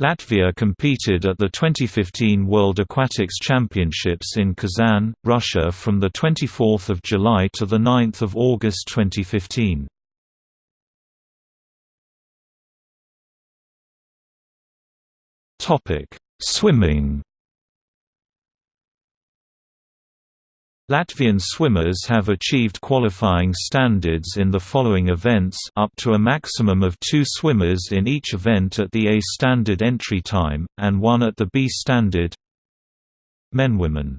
Latvia competed at the 2015 World Aquatics Championships in Kazan, Russia from 24 July to 9 August 2015. Swimming Latvian swimmers have achieved qualifying standards in the following events up to a maximum of two swimmers in each event at the A standard entry time, and one at the B standard. Men Women